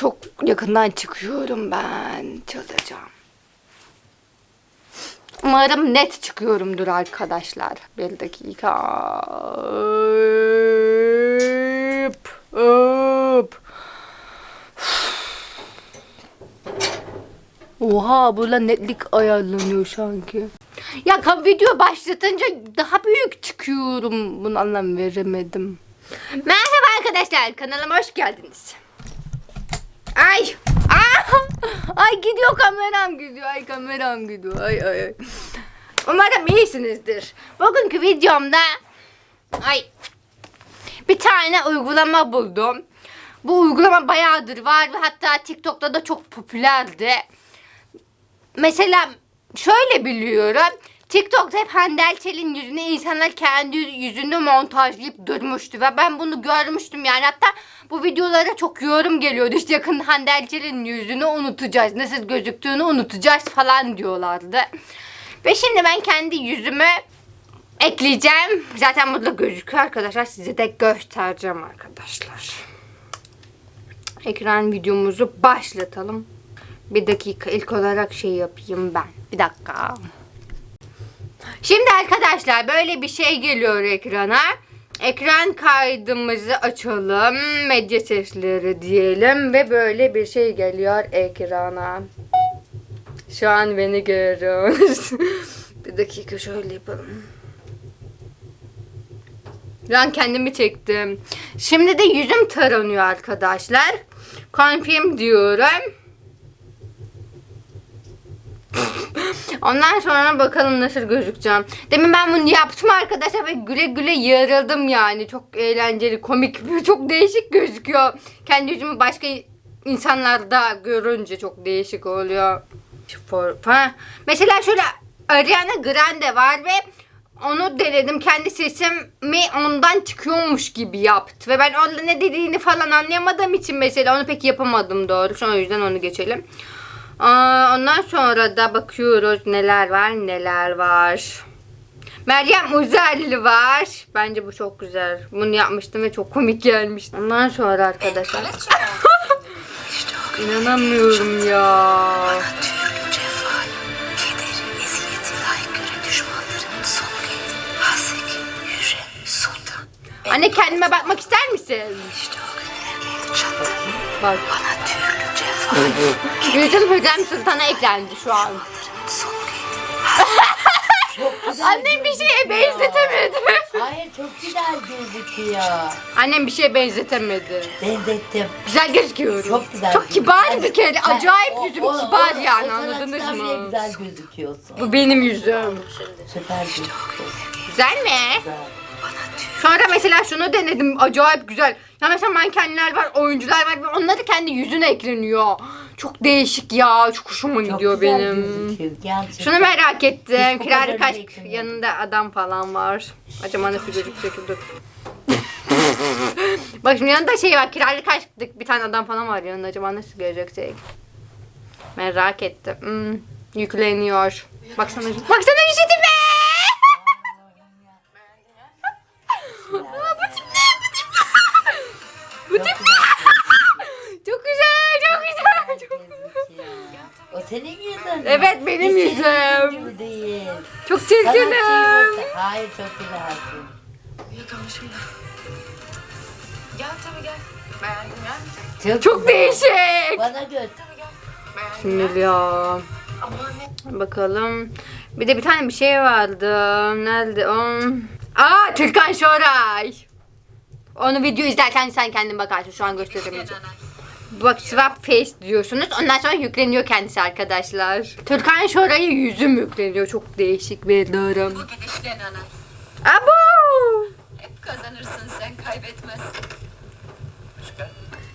Çok yakından çıkıyorum ben. Çıldıracağım. Umarım net çıkıyorumdur arkadaşlar. Bir dakika. Hop, hop. Oha burada netlik ayarlanıyor sanki. Ya video başlatınca daha büyük çıkıyorum. Bunu anlam veremedim. Merhaba arkadaşlar kanalıma hoş geldiniz. Ay. Aa! Ay gidiyor kameram gidiyor. Ay kameram gidiyor. Ay ay ay. Umarım iyisinizdir. Bugünkü videomda ay bir tane uygulama buldum. Bu uygulama bayağıdır var ve hatta TikTok'ta da çok popülerdi. Mesela şöyle biliyorum. TikTok'ta hep Hande Erçel'in yüzüne insanlar kendi yüzünü montajlayıp durmuştu ve ben bunu görmüştüm yani. Hatta bu videolara çok yorum geliyordu. İşte yakında Hande Erçel'in yüzünü unutacağız nasıl gözüktüğünü unutacağız falan diyorlardı. Ve şimdi ben kendi yüzümü ekleyeceğim. Zaten burada gözüküyor arkadaşlar. Size de göstereceğim arkadaşlar. Ekran videomuzu başlatalım. Bir dakika ilk olarak şey yapayım ben. Bir dakika Şimdi arkadaşlar böyle bir şey geliyor ekrana. Ekran kaydımızı açalım. Medya sesleri diyelim ve böyle bir şey geliyor ekrana. Şu an beni görüyorsunuz. bir dakika şöyle yapalım. Ben kendimi çektim. Şimdi de yüzüm taranıyor arkadaşlar. Confirm diyorum. Ondan sonra bakalım nasıl gözükeceğim. Demin ben bunu yaptım arkadaşlar ve güle güle yarıldım yani. Çok eğlenceli, komik, çok değişik gözüküyor. Kendi yüzümü başka insanlarda görünce çok değişik oluyor. Ha. Mesela şöyle Ariana Grande var ve onu denedim. Kendi sesimi ondan çıkıyormuş gibi yaptı. Ve ben orada ne dediğini falan anlayamadığım için mesela onu pek yapamadım doğrusu. O yüzden onu geçelim. Aa, ondan sonra da bakıyoruz neler var neler var. Meryem Uzerli var. Bence bu çok güzel. Bunu yapmıştım ve çok komik gelmişti. Ondan sonra arkadaşlar. İnanamıyorum ya. Anne kendime bakmak ister misin? Bak. Bana türlü Yüzüm Hürrem Sultan'a eklendi şu an. Annem bir şeye benzetemedi. Hayır çok güzel gözüküyor. Annem bir şeye benzetemedi. Benzettim. Güzel gözüküyorum. Çok güzel. Çok kibar bir kere. Acayip o- yüzüm o- kibar o- yani o anladınız mı? güzel gözüküyorsun. Bu benim yüzüm. Süper gözüküyorsun. Güzel mi? Güzel. Sonra mesela şunu denedim. Acayip güzel. Ya mesela mankenler var, oyuncular var ve onları kendi yüzüne ekleniyor. Çok değişik ya. Çok hoşuma Çok gidiyor güzel benim. gözüküyor. Gerçekten. Şunu merak ettim. Hiç bu Kirari kaç yanında adam falan var. Acaba nasıl gözükecek dur. Bak şimdi yanında şey var. Kirari kaçtık bir tane adam falan var yanında. Acaba nasıl gözükecek? Merak ettim. Hmm, yükleniyor. Baksana. Baksana işitime. Bu O senin yüzün. Evet, benim senin yüzüm. gibi değil. Çok Sanatçıyı çirkinim. Hayır çok güzelsin. Yakalamışım ya. Gel tabii gel. Beğendim gelmeyecek. Çok, Çok güzel. değişik. Bana göster. Tabii gel. Beğendim Şimdi ya. Ne? Bakalım. Bir de bir tane bir şey vardı. Nerede o? Aa Türkan Şoray. Onu video izlerken sen kendin bakarsın. Şu an gösteremeyeceğim. Bak swap face diyorsunuz. Ondan sonra yükleniyor kendisi arkadaşlar. Türkan Şoray'a yüzüm yükleniyor. Çok değişik bir durum. Bu gidişle nana. Abo! Hep kazanırsın sen kaybetmezsin.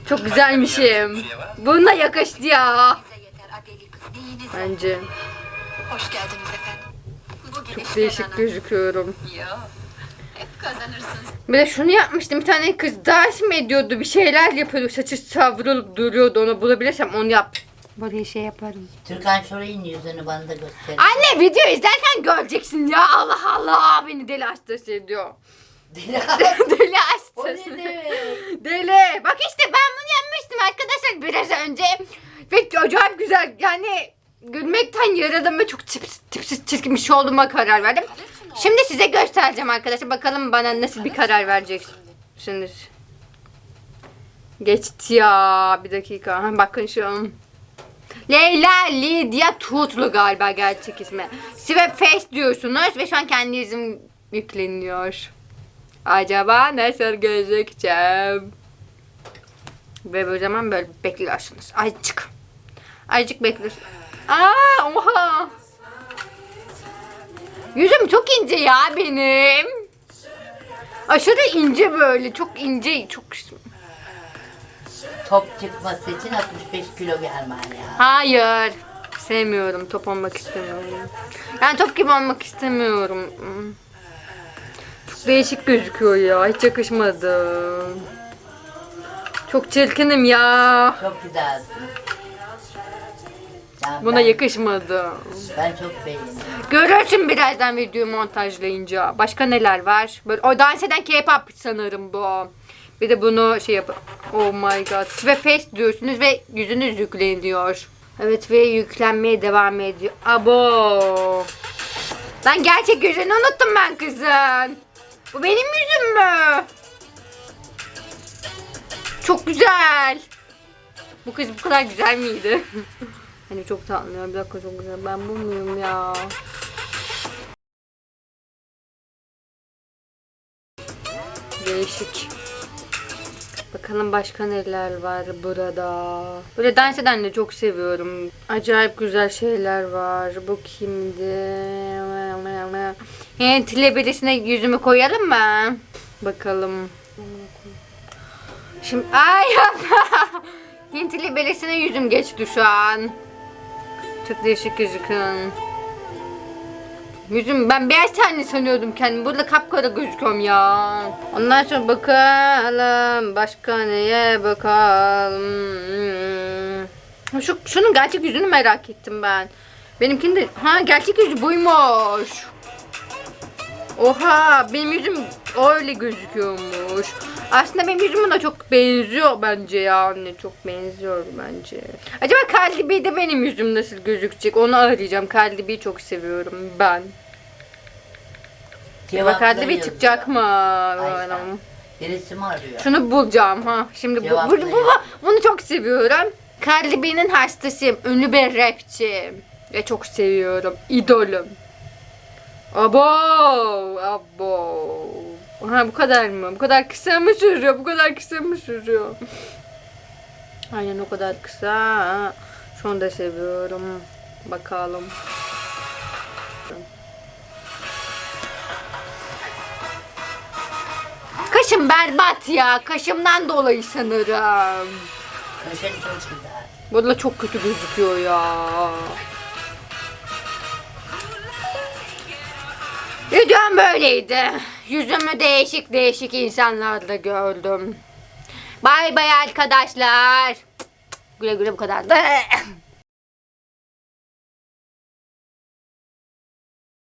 Çok güzelmişim. Buna yakıştı ya. Bence. Hoş geldiniz efendim. Çok değişik nana. gözüküyorum. Yo. Hep kazanırsın. Bir de şunu yapmıştım. Bir tane kız dans mı ediyordu? Bir şeyler yapıyordu. Saçı savrulup duruyordu. Onu bulabilirsem onu yap. Buraya şey yaparım. Türkan Şoray'ın yüzünü bana da göster. Anne video izlerken göreceksin ya. Allah Allah beni deli hastası ediyor. deli o ne hastası. demek? Deli. Bak işte ben bunu yapmıştım arkadaşlar. biraz önce. Ve acayip güzel. Yani gülmekten yaraladım ve çok tipsiz, tipsiz çirkin bir şey olduğuma karar verdim. Şimdi size göstereceğim arkadaşlar. Bakalım bana nasıl bir karar vereceksiniz. Geçti ya. Bir dakika. Bakın şu. Leyla Lidya Tutlu galiba gerçek ismi. Swap Face diyorsunuz ve şu an kendi izim yükleniyor. Acaba nasıl gözükeceğim? Ve o zaman böyle bekliyorsunuz. Azıcık. Azıcık bekliyorsunuz. Aa oha. Yüzüm çok ince ya benim. Aşırı ince böyle. Çok ince. Çok Top çıkması için 65 kilo gelmen ya. Hayır. Sevmiyorum. Top olmak istemiyorum. Yani top gibi olmak istemiyorum. Çok değişik gözüküyor ya. Hiç yakışmadı. Çok çirkinim ya. Çok güzelsin. Ya Buna ben, yakışmadı. Ben çok beğendim. Görürsün birazdan videoyu montajlayınca. Başka neler var? Böyle o dans eden K-pop sanırım bu. Bir de bunu şey yap. Oh my god. Ve face diyorsunuz ve yüzünüz yükleniyor. Evet ve yüklenmeye devam ediyor. Abo. Lan gerçek yüzünü unuttum ben kızın. Bu benim yüzüm mü? Çok güzel. Bu kız bu kadar güzel miydi? hani çok tatlı. Bir dakika çok güzel. Ben bu muyum ya? Değişik. Bakalım başka neler var burada. Böyle dans eden de çok seviyorum. Acayip güzel şeyler var. Bu kimdi? Hint birisine yüzümü koyalım mı? Bakalım. Şimdi ay Hintli birisine yüzüm geçti şu an. Çok değişik gözüküyor. Yüzüm ben beyaz tenli sanıyordum kendimi. Burada kapkara gözüküyorum ya. Ondan sonra bakalım. Başka neye bakalım. Şu, şunun gerçek yüzünü merak ettim ben. Benimkinin de... Ha gerçek yüzü buymuş. Oha benim yüzüm öyle gözüküyormuş. Aslında benim yüzüm buna çok benziyor bence ya anne. Çok benziyor bence. Acaba Kaldibi de benim yüzüm nasıl gözükecek? Onu arayacağım. Kaldibi'yi çok seviyorum ben. Acaba Kaldibi çıkacak mı? Ayşe. Birisi mi arıyor? Şunu bulacağım ha. Şimdi bu, bu, Cevaplayın. bu- bunu çok seviyorum. Cardi B'nin hastasıyım. Ünlü bir rapçi. Ve çok seviyorum. İdolüm. Abo, abo. Ha bu kadar mı? Bu kadar kısa mı sürüyor? Bu kadar kısa mı sürüyor? Aynen o kadar kısa. Şunu da seviyorum. Bakalım. Kaşım berbat ya. Kaşımdan dolayı sanırım. Çok güzel. Valla çok kötü gözüküyor ya. Videom böyleydi. Yüzümü değişik değişik insanlarla gördüm. Bay bay arkadaşlar. Güle güle bu kadar.